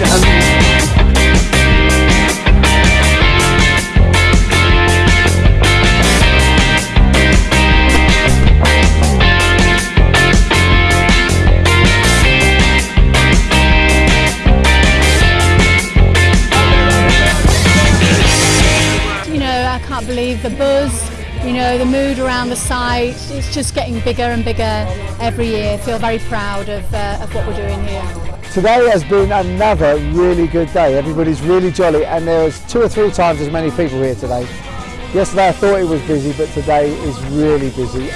I can't believe the buzz you know, the mood around the site. It's just getting bigger and bigger every year. Feel very proud of, uh, of what we're doing here. Today has been another really good day. Everybody's really jolly and there was two or three times as many people here today. Yesterday I thought it was busy but today is really busy.